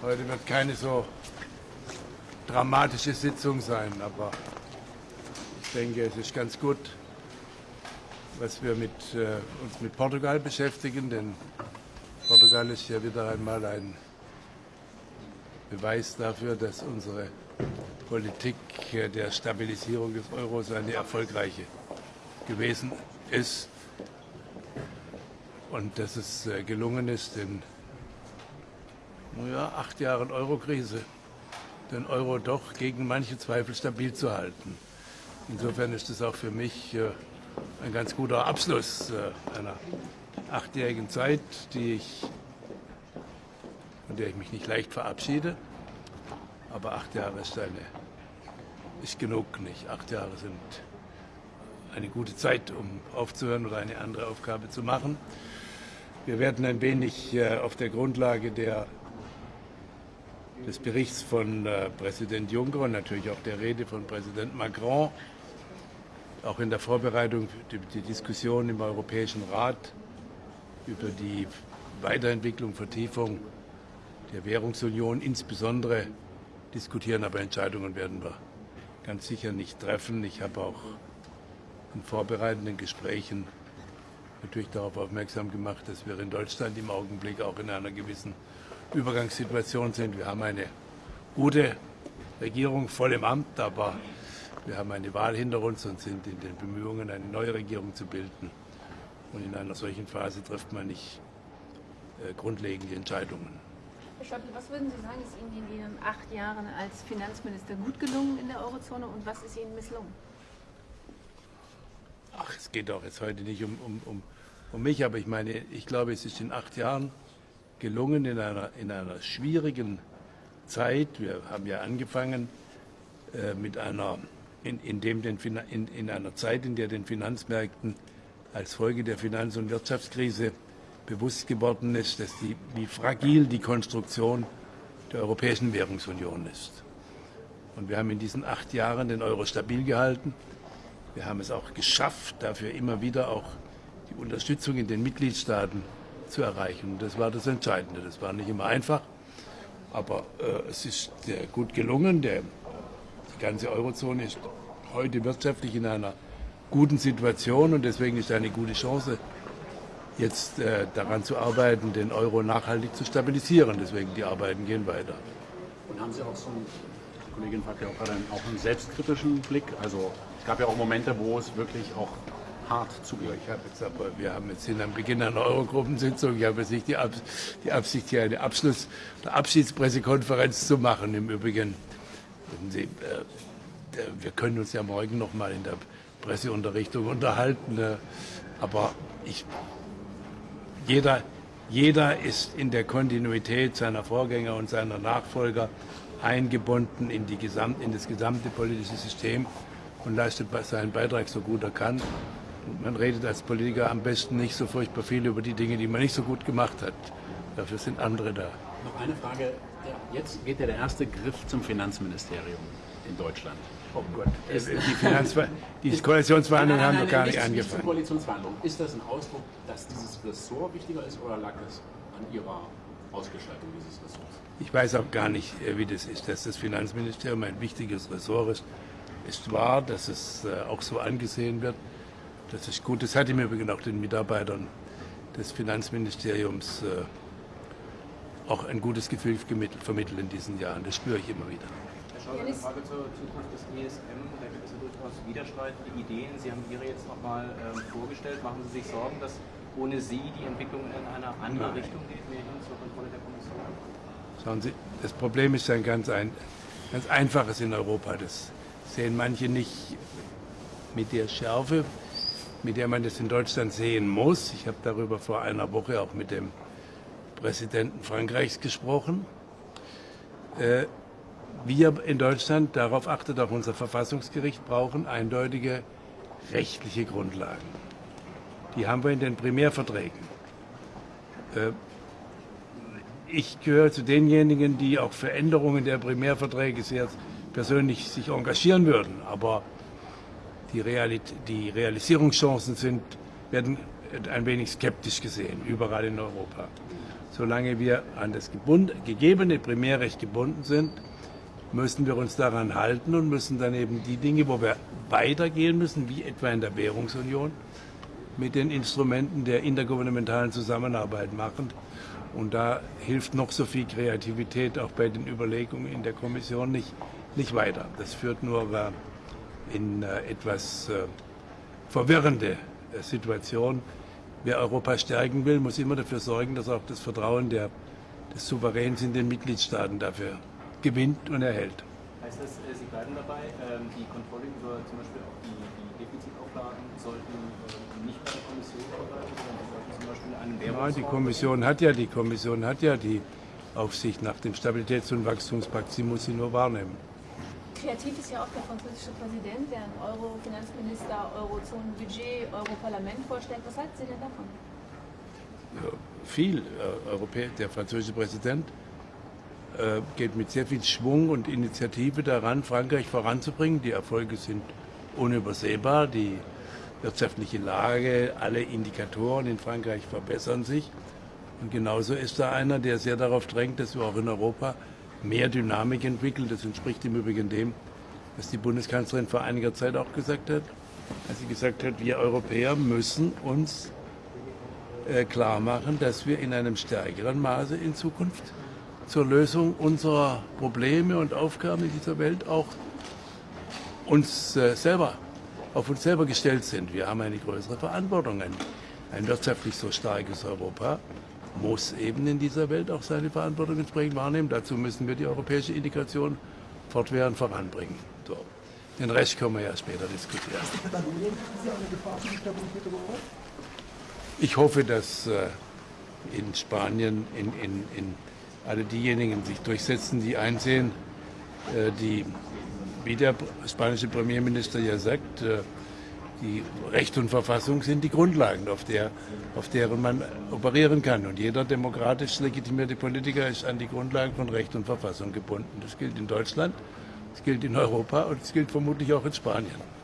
Heute wird keine so dramatische Sitzung sein, aber ich denke, es ist ganz gut, was wir mit, äh, uns mit Portugal beschäftigen, denn Portugal ist ja wieder einmal ein Beweis dafür, dass unsere Politik der Stabilisierung des Euros eine erfolgreiche gewesen ist und dass es äh, gelungen ist, in ja, acht Jahren Eurokrise den Euro doch gegen manche Zweifel stabil zu halten. Insofern ist es auch für mich äh, ein ganz guter Abschluss äh, einer achtjährigen Zeit, die ich, von der ich mich nicht leicht verabschiede. Aber acht Jahre ist, eine, ist genug nicht. Acht Jahre sind eine gute Zeit, um aufzuhören oder eine andere Aufgabe zu machen. Wir werden ein wenig äh, auf der Grundlage der, des Berichts von äh, Präsident Juncker und natürlich auch der Rede von Präsident Macron, auch in der Vorbereitung die, die Diskussion im Europäischen Rat über die Weiterentwicklung, Vertiefung der Währungsunion insbesondere diskutieren, aber Entscheidungen werden wir ganz sicher nicht treffen. Ich habe auch in vorbereitenden Gesprächen natürlich darauf aufmerksam gemacht, dass wir in Deutschland im Augenblick auch in einer gewissen Übergangssituation sind. Wir haben eine gute Regierung voll im Amt, aber wir haben eine Wahl hinter uns und sind in den Bemühungen, eine neue Regierung zu bilden. Und in einer solchen Phase trifft man nicht äh, grundlegende Entscheidungen. Herr Schäuble, was würden Sie sagen, ist Ihnen in Ihren acht Jahren als Finanzminister gut gelungen in der Eurozone und was ist Ihnen misslungen? Ach, es geht doch jetzt heute nicht um, um, um, um mich, aber ich meine, ich glaube, es ist in acht Jahren gelungen, in einer, in einer schwierigen Zeit, wir haben ja angefangen äh, mit einer, in, in, dem den, in, in einer Zeit, in der den Finanzmärkten als Folge der Finanz- und Wirtschaftskrise bewusst geworden ist, dass die, wie fragil die Konstruktion der Europäischen Währungsunion ist. Und wir haben in diesen acht Jahren den Euro stabil gehalten. Wir haben es auch geschafft, dafür immer wieder auch die Unterstützung in den Mitgliedstaaten zu erreichen. Das war das Entscheidende. Das war nicht immer einfach, aber äh, es ist äh, gut gelungen. Der, die ganze Eurozone ist heute wirtschaftlich in einer guten Situation und deswegen ist eine gute Chance, jetzt äh, daran zu arbeiten, den Euro nachhaltig zu stabilisieren. Deswegen die Arbeiten gehen weiter. Und haben Sie auch so die Kollegin fragt ja auch gerade, auch einen selbstkritischen Blick? Also es gab ja auch Momente, wo es wirklich auch hart zuging. Ich habe jetzt aber, wir haben jetzt in am Beginn einer Eurogruppensitzung, ich habe jetzt nicht die, Ab die Absicht, hier eine Abschluss- oder Abschiedspressekonferenz zu machen. Im Übrigen, Sie, äh, wir können uns ja morgen noch mal in der Presseunterrichtung unterhalten. Äh, aber ich, jeder, jeder ist in der Kontinuität seiner Vorgänger und seiner Nachfolger eingebunden in, die Gesamt, in das gesamte politische System und leistet seinen Beitrag so gut er kann. Man redet als Politiker am besten nicht so furchtbar viel über die Dinge, die man nicht so gut gemacht hat. Dafür sind andere da. Noch eine Frage. Jetzt geht ja der erste Griff zum Finanzministerium in Deutschland. Oh Gott, die, Finanzver die Koalitionsverhandlungen haben noch gar nicht angefangen. Koalitionsverhandlungen. Ist das ein Ausdruck, dass dieses Ressort wichtiger ist oder lag es an Ihrer Ausgestaltung dieses Ressorts? Ich weiß auch gar nicht, äh, wie das ist, dass das Finanzministerium ein wichtiges Ressort ist. Ist wahr, dass es äh, auch so angesehen wird. Das ist gut. Das hat im Übrigen auch den Mitarbeitern des Finanzministeriums äh, auch ein gutes Gefühl vermittelt in diesen Jahren. Das spüre ich immer wieder. Schauer, eine Frage zur Zukunft des ESM. Da gibt es ja durchaus widerstreitende Ideen. Sie haben Ihre jetzt nochmal ähm, vorgestellt. Machen Sie sich Sorgen, dass ohne Sie die Entwicklung in eine andere Nein. Richtung geht, mehr hin zur Kontrolle der Kommission? Schauen Sie, das Problem ist ein ganz, ein ganz einfaches in Europa. Das sehen manche nicht mit der Schärfe, mit der man das in Deutschland sehen muss. Ich habe darüber vor einer Woche auch mit dem Präsidenten Frankreichs gesprochen. Äh, wir in Deutschland, darauf achtet auch unser Verfassungsgericht, brauchen eindeutige rechtliche Grundlagen. Die haben wir in den Primärverträgen. Äh, ich gehöre zu denjenigen, die auch für Änderungen der Primärverträge sehr persönlich sich engagieren würden. Aber die, Realit die Realisierungschancen sind, werden ein wenig skeptisch gesehen, überall in Europa. solange wir an das gegebene Primärrecht gebunden sind, müssen wir uns daran halten und müssen dann eben die Dinge, wo wir weitergehen müssen, wie etwa in der Währungsunion, mit den Instrumenten der intergouvernementalen Zusammenarbeit machen. Und da hilft noch so viel Kreativität auch bei den Überlegungen in der Kommission nicht, nicht weiter. Das führt nur äh, in äh, etwas äh, verwirrende Situation. Wer Europa stärken will, muss immer dafür sorgen, dass auch das Vertrauen der, des Souveräns in den Mitgliedstaaten dafür gewinnt und erhält. Heißt das, Sie bleiben dabei, ähm, die Kontrolle über zum Beispiel auch die, die Defizitauflagen sollten nicht bei der Kommission bleiben, sondern sollten zum Beispiel Währungsfonds... Ja, die Kommission hat ja die Kommission hat ja die Aufsicht nach dem Stabilitäts- und Wachstumspakt. Sie muss sie nur wahrnehmen. Kreativ ist ja auch der französische Präsident, der ein Euro-Finanzminister, Eurozonenbudget, Europarlament vorstellt. Was halten Sie denn davon? Ja, viel. Äh, der französische Präsident äh, geht mit sehr viel Schwung und Initiative daran, Frankreich voranzubringen. Die Erfolge sind unübersehbar. Die wirtschaftliche Lage, alle Indikatoren in Frankreich verbessern sich. Und genauso ist da einer, der sehr darauf drängt, dass wir auch in Europa mehr Dynamik entwickeln. Das entspricht im Übrigen dem, was die Bundeskanzlerin vor einiger Zeit auch gesagt hat, als sie gesagt hat, wir Europäer müssen uns äh, klar machen, dass wir in einem stärkeren Maße in Zukunft zur Lösung unserer Probleme und Aufgaben in dieser Welt auch uns äh, selber, auf uns selber gestellt sind. Wir haben eine größere Verantwortung, ein, ein wirtschaftlich so starkes Europa muss eben in dieser Welt auch seine Verantwortung entsprechend wahrnehmen. Dazu müssen wir die europäische Integration fortwährend voranbringen. So. Den Rest können wir ja später diskutieren. Ich hoffe, dass äh, in Spanien in, in, in alle diejenigen sich durchsetzen, die einsehen, äh, die, wie der spanische Premierminister ja sagt, äh, die Recht und Verfassung sind die Grundlagen, auf, der, auf deren man operieren kann. Und jeder demokratisch legitimierte Politiker ist an die Grundlagen von Recht und Verfassung gebunden. Das gilt in Deutschland, das gilt in Europa und das gilt vermutlich auch in Spanien.